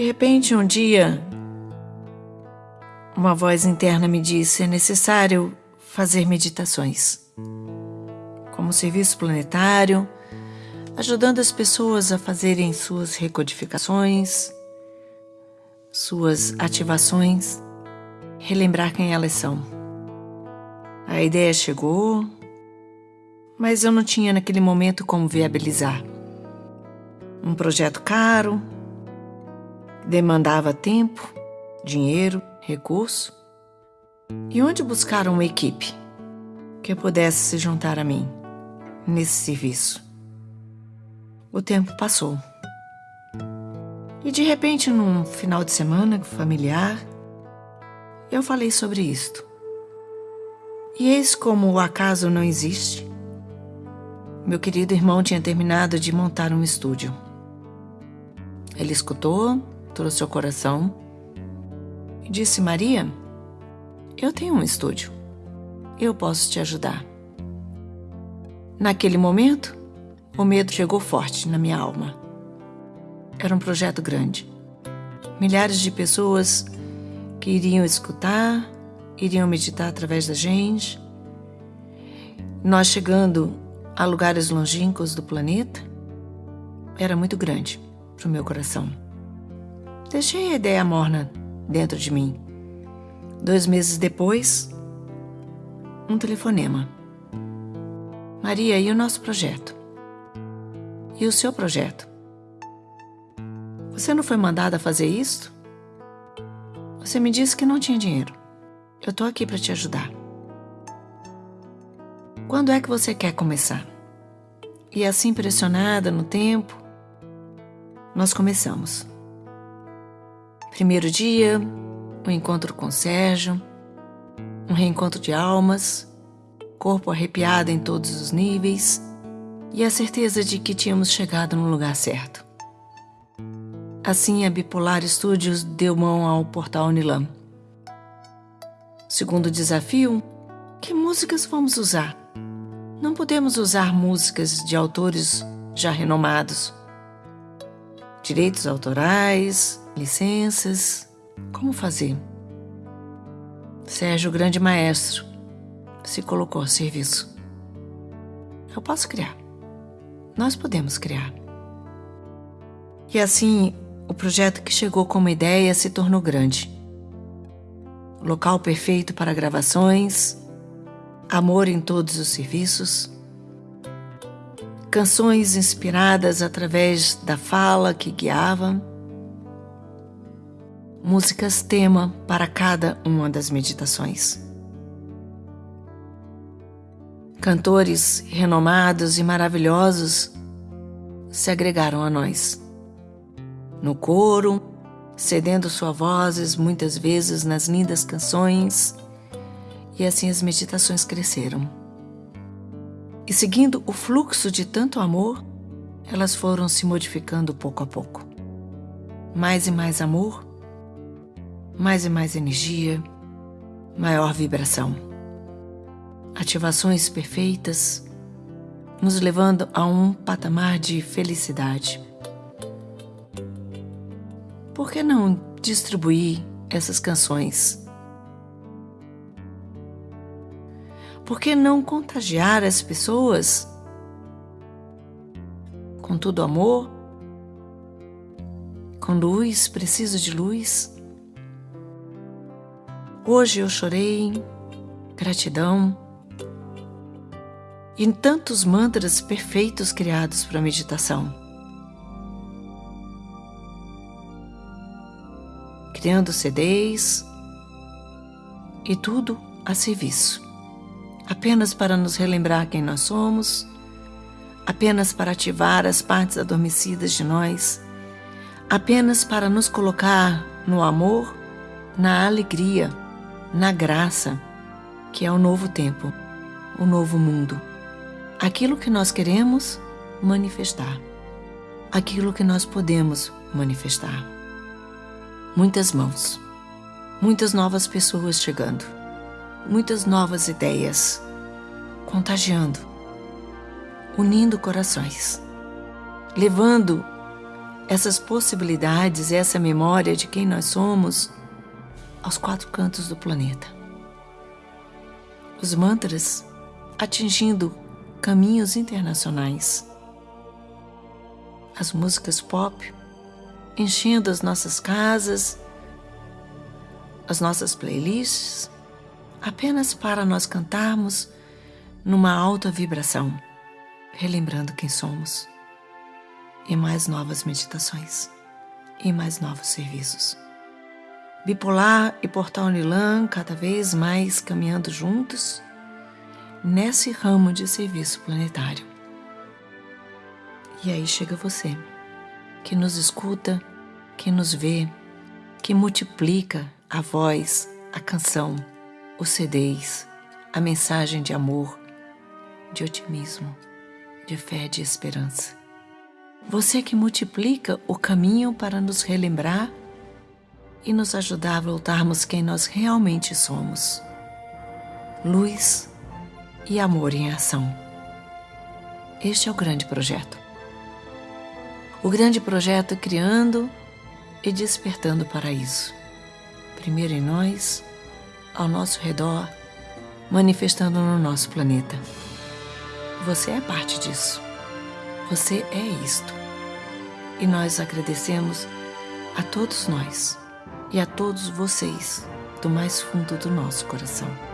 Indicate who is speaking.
Speaker 1: De repente, um dia, uma voz interna me disse: é necessário fazer meditações. Como serviço planetário, ajudando as pessoas a fazerem suas recodificações, suas ativações, relembrar quem elas são. A ideia chegou, mas eu não tinha naquele momento como viabilizar. Um projeto caro, demandava tempo, dinheiro, recurso. E onde buscar uma equipe que pudesse se juntar a mim nesse serviço? O tempo passou. E de repente, num final de semana familiar, eu falei sobre isto. E eis como o acaso não existe. Meu querido irmão tinha terminado de montar um estúdio. Ele escutou, trouxe ao coração e disse: Maria, eu tenho um estúdio. Eu posso te ajudar. Naquele momento, o medo chegou forte na minha alma. Era um projeto grande. Milhares de pessoas que iriam escutar, iriam meditar através da gente. Nós chegando a lugares longínquos do planeta, era muito grande para o meu coração. Deixei a ideia morna dentro de mim. Dois meses depois, um telefonema. Maria, e o nosso projeto? E o seu projeto? Você não foi mandada fazer isso? Você me disse que não tinha dinheiro. Eu tô aqui para te ajudar. Quando é que você quer começar? E assim, pressionada no tempo, nós começamos. Primeiro dia, o um encontro com Sérgio, um reencontro de almas, corpo arrepiado em todos os níveis e a certeza de que tínhamos chegado no lugar certo. Assim, a Bipolar Studios deu mão ao portal Unilam. Segundo desafio, que músicas vamos usar? Não podemos usar músicas de autores já renomados. Direitos autorais, licenças, como fazer? Sérgio, grande maestro, se colocou a serviço. Eu posso criar. Nós podemos criar. E assim, o projeto que chegou como ideia se tornou grande. Local perfeito para gravações, amor em todos os serviços, canções inspiradas através da fala que guiava, músicas tema para cada uma das meditações. Cantores renomados e maravilhosos se agregaram a nós. No coro, cedendo suas vozes muitas vezes nas lindas canções e assim as meditações cresceram. E seguindo o fluxo de tanto amor, elas foram se modificando pouco a pouco. Mais e mais amor, mais e mais energia, maior vibração. Ativações perfeitas, nos levando a um patamar de felicidade. Por que não distribuir essas canções Por que não contagiar as pessoas com todo amor, com luz, preciso de luz? Hoje eu chorei, gratidão. E tantos mantras perfeitos criados para meditação. Criando CDs e tudo a serviço. Apenas para nos relembrar quem nós somos, apenas para ativar as partes adormecidas de nós, apenas para nos colocar no amor, na alegria, na graça, que é o novo tempo, o novo mundo. Aquilo que nós queremos manifestar, aquilo que nós podemos manifestar. Muitas mãos, muitas novas pessoas chegando. Muitas novas ideias, contagiando, unindo corações, levando essas possibilidades, essa memória de quem nós somos aos quatro cantos do planeta. Os mantras atingindo caminhos internacionais. As músicas pop enchendo as nossas casas, as nossas playlists, apenas para nós cantarmos numa alta vibração, relembrando quem somos, e mais novas meditações, e mais novos serviços. Bipolar e Portal Nilan cada vez mais caminhando juntos nesse ramo de serviço planetário. E aí chega você, que nos escuta, que nos vê, que multiplica a voz, a canção, os CDs, a mensagem de amor, de otimismo, de fé, de esperança. Você que multiplica o caminho para nos relembrar e nos ajudar a voltarmos quem nós realmente somos. Luz e amor em ação. Este é o grande projeto. O grande projeto criando e despertando o paraíso. Primeiro em nós, ao nosso redor, manifestando no nosso planeta. Você é parte disso. Você é isto. E nós agradecemos a todos nós e a todos vocês do mais fundo do nosso coração.